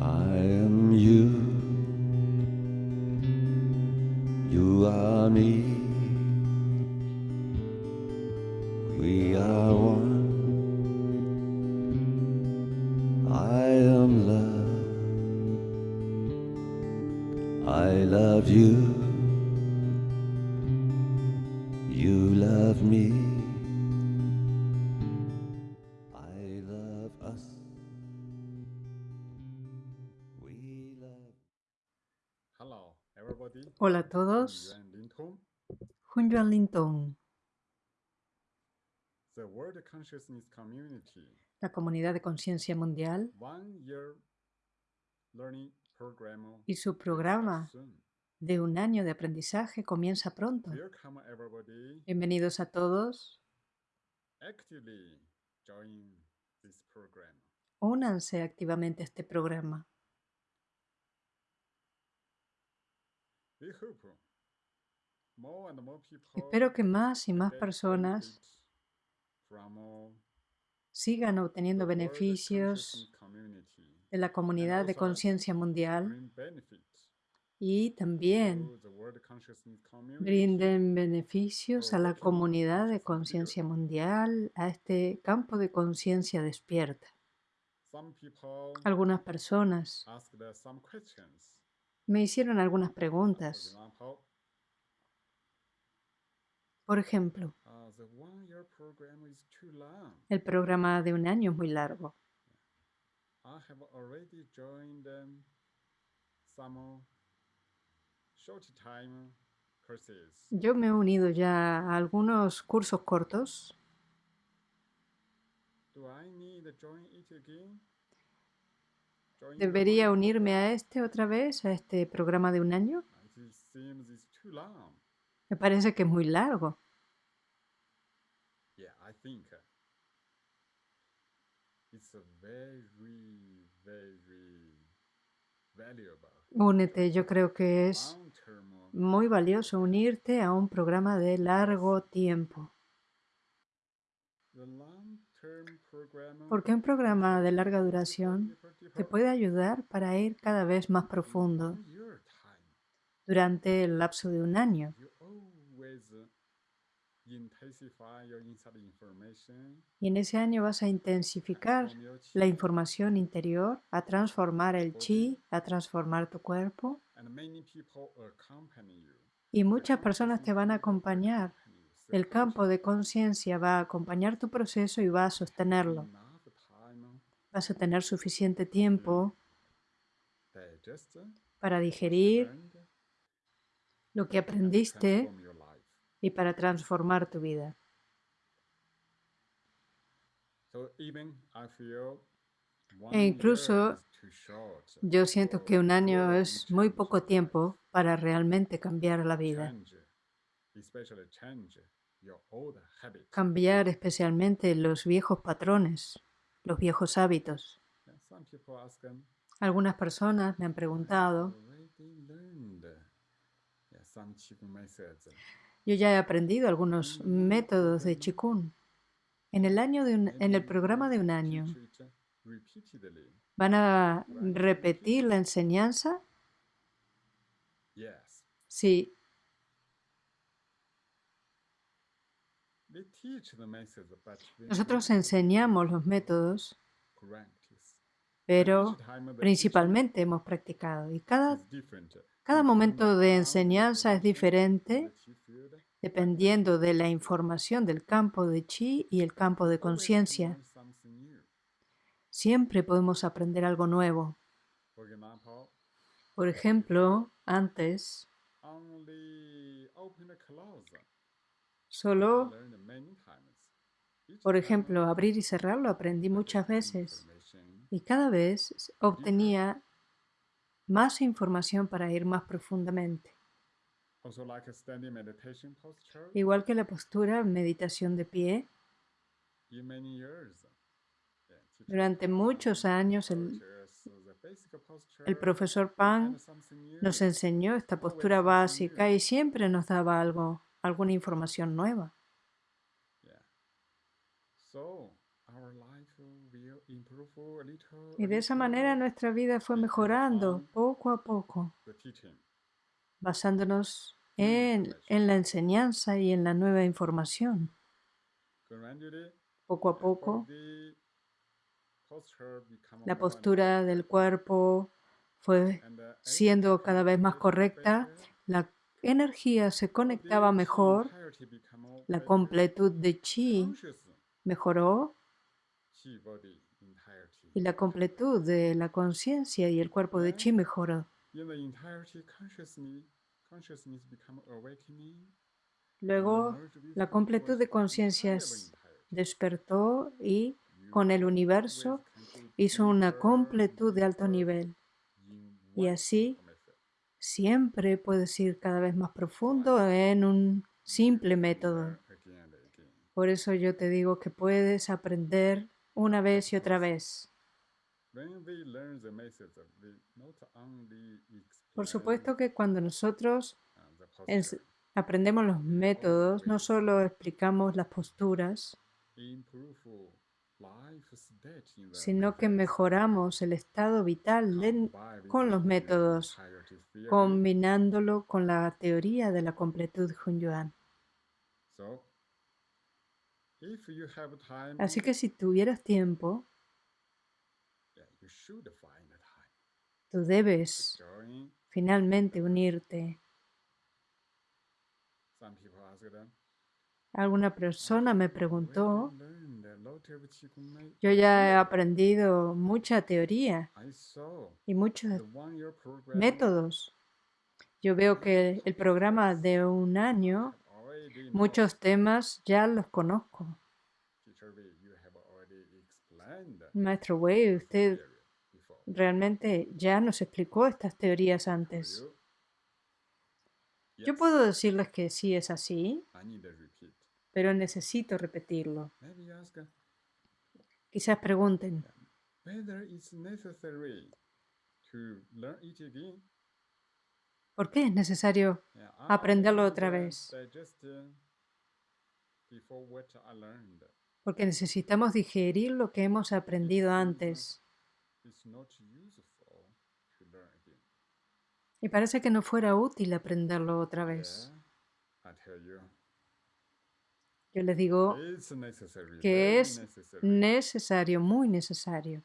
I am you. You are me. La comunidad de conciencia mundial y su programa de un año de aprendizaje comienza pronto. Bienvenidos a todos. Únanse activamente a este programa. Espero que más y más personas sigan obteniendo beneficios de la comunidad de conciencia mundial. y también brinden beneficios a la comunidad de conciencia mundial, a este campo de conciencia despierta. Algunas personas me hicieron algunas preguntas. Por ejemplo, uh, el programa de un año es muy largo. Yo me he unido ya a algunos cursos cortos. ¿Debería unirme a este otra vez, a este programa de un año? Me parece que es muy largo. Yeah, I think uh, it's a very, very valuable Únete, yo creo que es muy valioso unirte a un programa de largo tiempo. Porque un programa de larga duración te puede ayudar para ir cada vez más profundo durante el lapso de un año. Y en ese año vas a intensificar la información interior, a transformar el chi, a transformar tu cuerpo. Y muchas personas te van a acompañar. El campo de conciencia va a acompañar tu proceso y va a sostenerlo. Vas a tener suficiente tiempo para digerir lo que aprendiste. Y para transformar tu vida. E incluso Yo siento que un año es muy poco tiempo para realmente cambiar la vida. Cambiar especialmente los viejos patrones, los viejos hábitos. Algunas personas me han "I preguntado, yo ya he aprendido algunos métodos de Qigong. En el, año de un- en el programa de un año. ¿van a repetir la enseñanza? Sí, nosotros enseñamos los métodos, pero principalmente hemos practicado. Y cada. Cada momento de enseñanza es diferente dependiendo de la información del campo de chi y el campo de conciencia. Siempre podemos aprender algo nuevo. Por ejemplo, antes solo, por ejemplo, abrir y cerrar lo aprendí muchas veces y cada vez obtenía más información para ir más profundamente. Igual que la postura meditación de pie, durante muchos años el, el profesor Pan nos enseñó esta postura básica y siempre nos daba algo, alguna información nueva. Y de esa manera nuestra vida fue mejorando poco a poco, basándonos en, en la enseñanza y en la nueva información. Poco a poco, la postura del cuerpo fue siendo cada vez más correcta, la energía se conectaba mejor, la completud de chi mejoró. Y la completud de la conciencia y el cuerpo de chi mejoró. Luego, la completud de universe conciencia entirely s- entirety. despertó y con el universo hizo una completud de alto nivel. Y así siempre puedes ir cada vez más profundo en un simple método. Por eso yo te digo que puedes aprender una vez y otra vez. Por supuesto que cuando nosotros aprendemos los métodos, no solo explicamos las posturas, sino que mejoramos el estado vital de- con los métodos, combinándolo con la teoría de la completud Hunyuan. So, if you have time, Así que si tuvieras tiempo, tú debes finalmente unirte. Them, Alguna persona me "Where preguntó, you learn the Lotte of Qigong Mei?" yo ya he aprendido mucha teoría y muchos métodos. Yo veo que el programa de un año. Muchos temas ya los conozco. Maestro Wei, usted realmente ya nos explicó estas teorías antes. Yo puedo decirles que sí es así, pero necesito repetirlo. Quizás pregunten, ¿por qué es necesario Aprenderlo otra vez. Porque necesitamos digerir lo que hemos aprendido antes. Y parece que no fuera útil aprenderlo otra vez. Yo les digo que es necesario, muy necesario.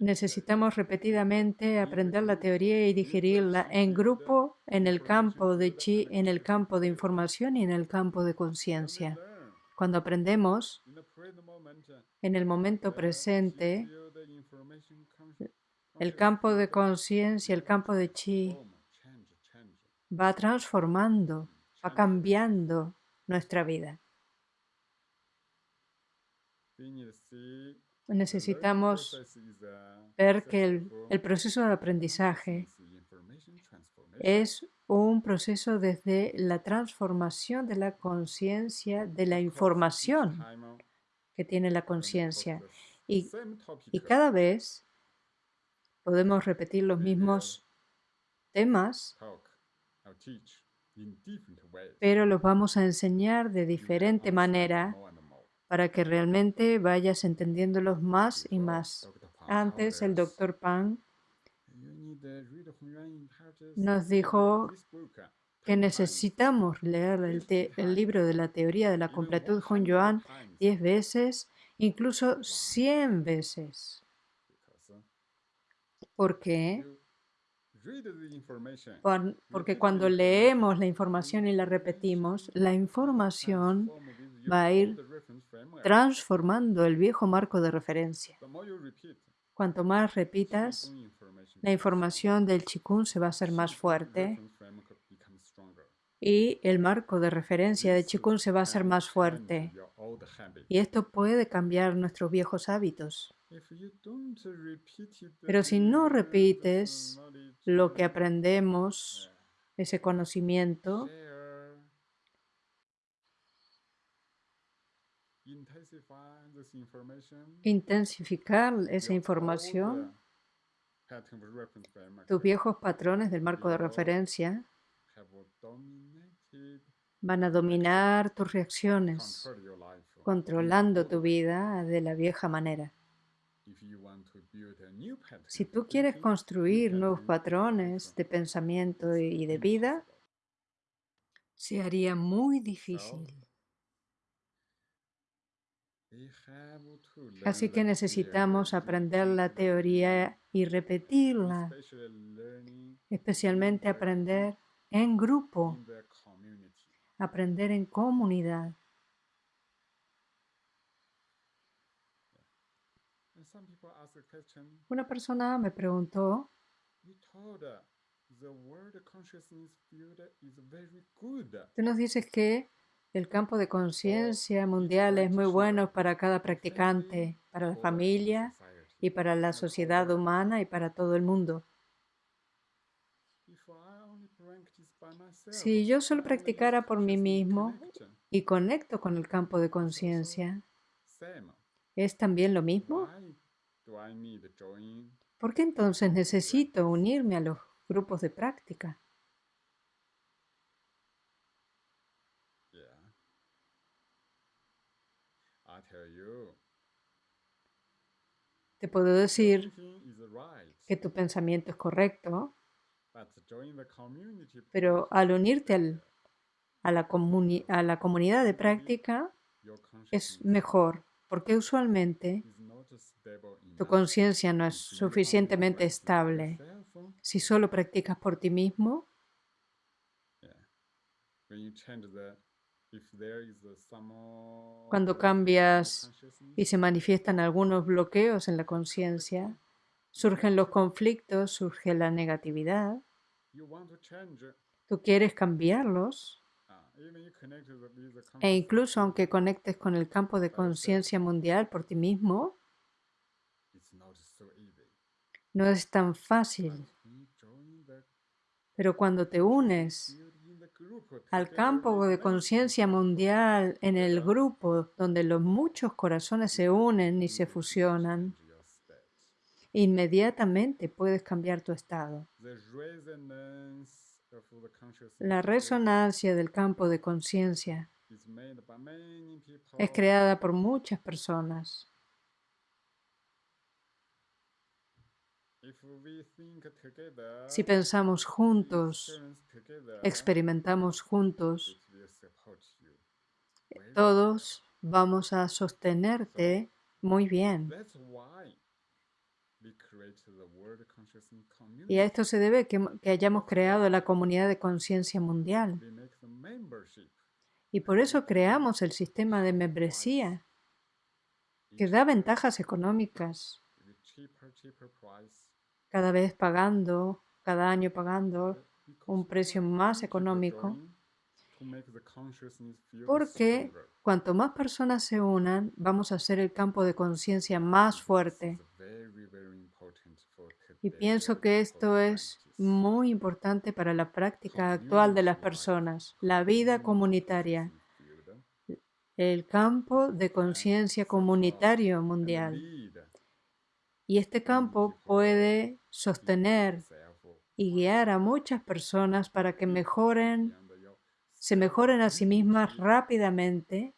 Necesitamos repetidamente aprender la teoría y digerirla en grupo, en el campo de chi, en el campo de información y en el campo de conciencia. Cuando aprendemos en el momento presente, el campo de conciencia, el campo de chi, va transformando, va cambiando nuestra vida. Necesitamos ver que el, proceso de aprendizaje es un proceso desde la transformación de la conciencia, de la información que tiene la conciencia. Y, y cada vez podemos repetir los mismos temas, pero los vamos a enseñar de diferente manera. Para que realmente vayas entendiéndolos más y más. Antes el doctor Pan "You need to read Hongyuan Intelligence nos dijo que 10 times, necesitamos leer el, libro de la teoría de la completud 100 Hunyuan times, 10 veces, incluso 100 veces. ¿Por qué? Porque cuando leemos la información y la repetimos, la información va a ir. Transformando el viejo marco de referencia. Cuanto más repitas, la información del Qigong se va a hacer más fuerte y el marco de referencia de Qigong se va a hacer más fuerte. Y esto puede cambiar nuestros viejos hábitos. Pero si no repites lo que aprendemos, ese conocimiento, intensificar esa información, tus viejos patrones del marco de referencia van a dominar tus reacciones, controlando tu vida de la vieja manera. Si tú quieres construir nuevos patrones de pensamiento y de vida, se haría muy difícil. Así que necesitamos aprender la teoría y repetirla, especialmente aprender en grupo, aprender en comunidad. Una persona me preguntó, uh, tú nos dices que el campo de conciencia mundial es muy bueno para cada practicante, para la familia y para la sociedad humana y para todo el mundo. Si yo solo practicara por mí mismo y conecto con el campo de conciencia. ¿es también lo mismo? ¿Por qué entonces necesito unirme a los grupos de práctica? Yeah. I tell you, Te puedo decir que tu pensamiento es correcto, pero al unirte a, la a la comunidad de práctica es mejor, porque usualmente tu conciencia no es suficientemente estable. Si solo practicas por ti mismo, Cuando cambias y se manifiestan algunos bloqueos en la conciencia, surgen los conflictos, surge la negatividad, tú quieres cambiarlos. The e incluso aunque conectes con el campo de conciencia mundial por ti mismo, no es tan fácil. Pero cuando te unes al campo de conciencia mundial en el grupo donde los muchos corazones se unen y se fusionan, inmediatamente puedes cambiar tu estado. La resonancia del campo de conciencia es creada por muchas personas. If we think together, Si pensamos juntos, experimentamos juntos. Very todos vamos a sostenerte muy bien. Y a esto se debe que, que hayamos creado la comunidad de conciencia mundial. Y por eso creamos el sistema de membresía, que da ventajas económicas, cada vez pagando, cada año pagando un precio más económico, porque cuanto más personas se unan, vamos a hacer el campo de conciencia más fuerte. Y pienso que esto es muy importante para la práctica actual de las personas, la vida comunitaria, el campo de conciencia comunitario mundial. Y este campo puede sostener y guiar a muchas personas para que mejoren, se mejoren a sí mismas rápidamente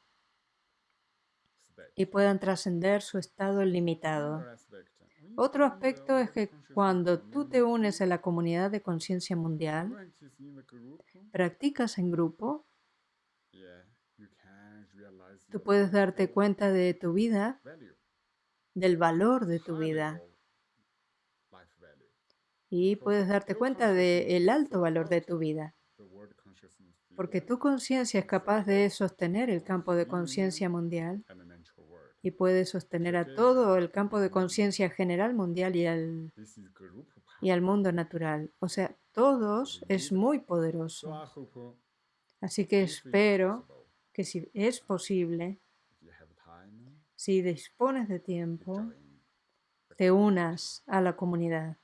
y puedan trascender su estado limitado. Otro aspecto es que cuando tú te unes a la comunidad de conciencia mundial, practicas en grupo, tú puedes darte cuenta de tu vida, del valor de tu vida. y puedes darte cuenta del alto valor de tu vida, porque tu conciencia es capaz de sostener el campo de conciencia mundial y puede sostener a todo el campo de conciencia general mundial y al, y al mundo natural. O sea, todos es muy So poderoso. Hope Así que espero que si es posible, if you have time, si dispones de tiempo, te unas a la comunidad.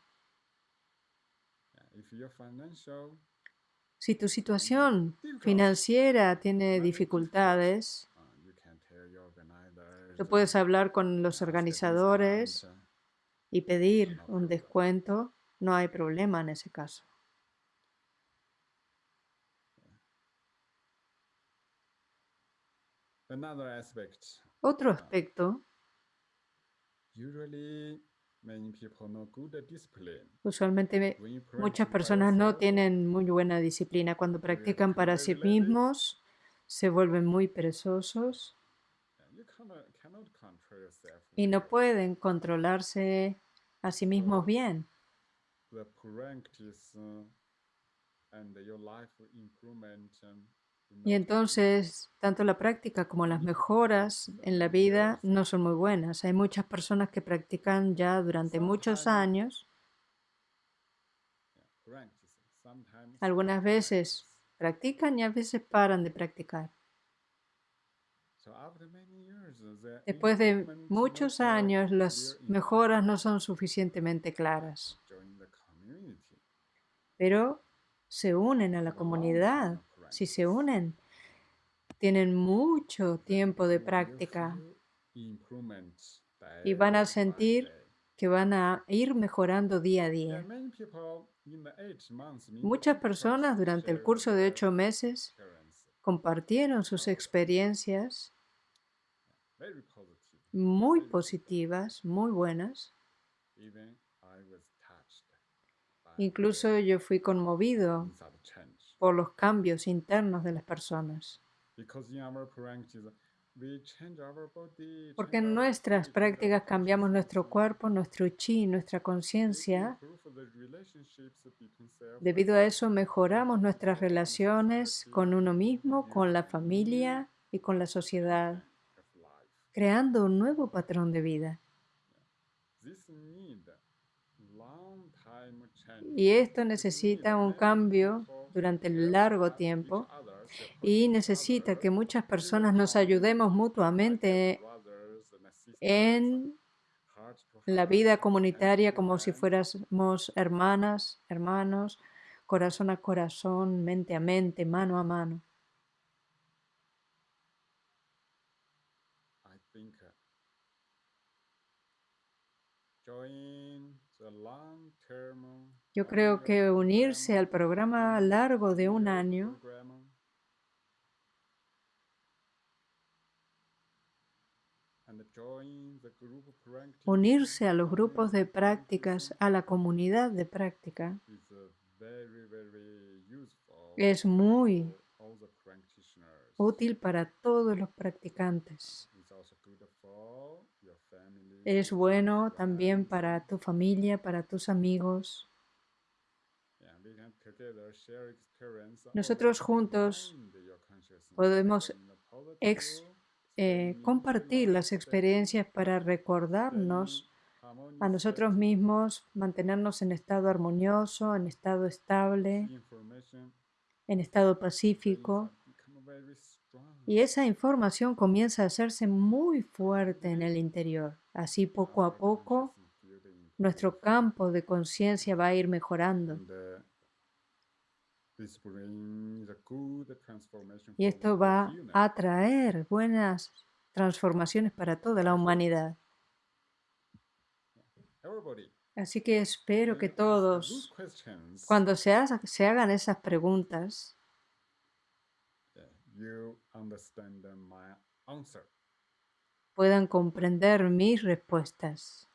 Si tu situación financiera tiene dificultades, uh, organizers, tú puedes hablar con los organizadores y pedir un descuento. No hay problema en ese caso. Otro aspecto, Usually, many people know good discipline. usualmente muchas personas no tienen muy buena disciplina. Cuando practican para sí mismos, se vuelven muy perezosos. Y no pueden controlarse a sí mismos bien. Y entonces, tanto la práctica como las mejoras en la vida no son muy buenas. Hay muchas personas que practican ya durante muchos años. Algunas veces practican y a veces paran de practicar. Después de muchos años, las mejoras no son suficientemente claras, pero se unen a la comunidad. Si se unen, tienen mucho tiempo de práctica y van a sentir que van a ir mejorando día a día. Muchas personas durante el curso de ocho meses compartieron sus experiencias muy positivas, muy buenas. Incluso yo fui conmovido. Por los cambios internos de las personas. Because in our practice, we change our body, Porque en nuestras prácticas cambiamos nuestro cuerpo, nuestro chi, nuestra conciencia. Debido a eso mejoramos nuestras relaciones con uno mismo, con la familia y con la sociedad, creando un nuevo patrón de vida. Y esto It necesita un cambio durante largo tiempo y necesita que muchas personas nos ayudemos mutuamente en la vida comunitaria como si fuéramos hermanas, hermanos, corazón a corazón, mente a mente, mano a mano. Yo creo que unirse al program, programa largo de un año Unirse a los grupos de prácticas, a la comunidad de práctica, es muy útil para todos los practicantes. Es bueno también para tu familia, para tus amigos. Nosotros juntos podemos ex- eh, compartir las experiencias para recordarnos a nosotros mismos, mantenernos en estado armonioso, en estado estable, en estado pacífico. Y esa información comienza a hacerse muy fuerte en el interior. Así poco a poco nuestro campo de conciencia va a ir mejorando. Y esto va a traer buenas transformaciones para toda la humanidad. Así que espero que todos, cuando se, haga- se hagan esas preguntas, puedan comprender mis respuestas.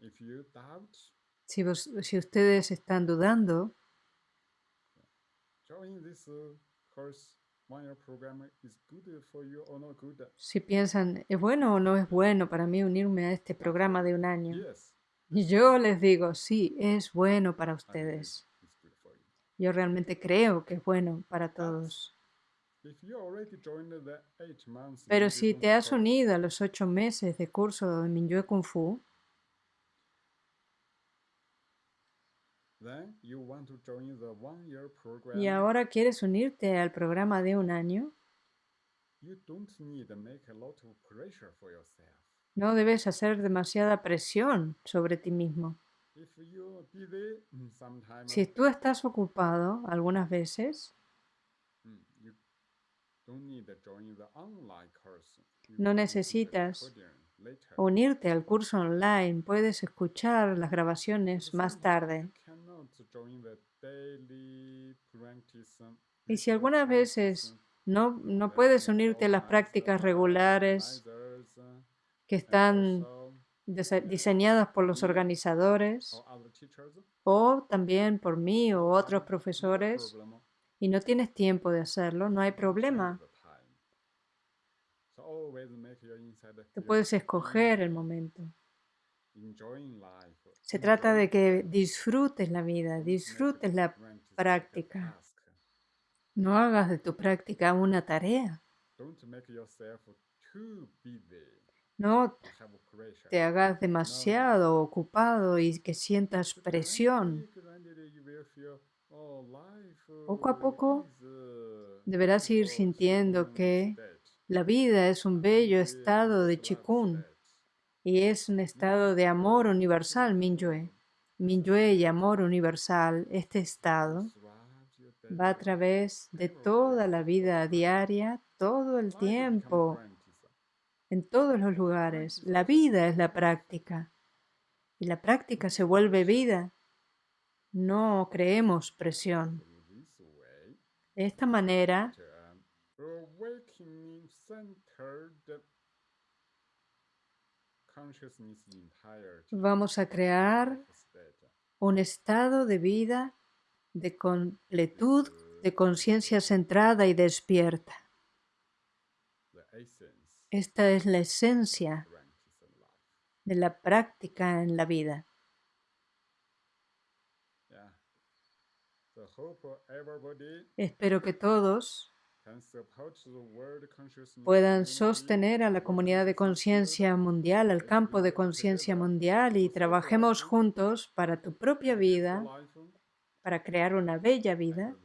If you doubt, Si, vos- si ustedes están dudando, uh, good. si piensan, ¿es bueno o no es bueno para mí unirme a este programa de un año? Y yo les digo, sí, es bueno para ustedes. Yo realmente creo que es bueno para todos. If you already joined the eight months, Pero si te has course, unido a los ocho meses de curso de Minyue Kung Fu y ahora quieres unirte al programa de un año, no debes hacer demasiada presión sobre ti mismo. Mm, Si tú estás ocupado algunas veces, mm, No necesitas unirte al curso online, puedes escuchar las grabaciones más tarde. Y si algunas veces no, no puedes unirte a las prácticas regulares que están diseñadas por los organizadores o también por mí o otros profesores y no tienes tiempo de hacerlo, no hay problema. feel puedes escoger el momento. Se trata de que disfrutes la vida, disfrutes la práctica. No hagas de tu práctica una tarea. No te hagas demasiado ocupado y que sientas presión. gradually, gradually you will feel, "Oh, life, Poco a poco deberás ir sintiendo que la vida es un bello estado de chikun. Y es un estado de amor universal, Minyue. Minyue y amor universal, este estado va a través de toda la vida diaria, todo el tiempo, en todos los lugares. La vida es la práctica y la práctica se vuelve vida. No creemos presión. De esta manera vamos a crear un estado de vida de completud, de conciencia centrada y despierta. Esta es la esencia de la práctica en la vida. Espero que todos puedan sostener a la comunidad de conciencia mundial, al campo de conciencia mundial y trabajemos juntos para tu propia vida, para crear una bella vida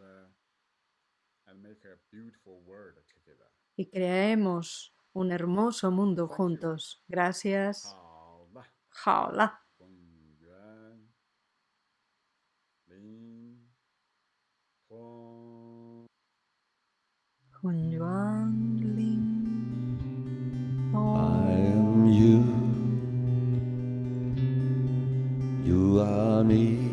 y creemos un hermoso mundo juntos. Gracias. 好 You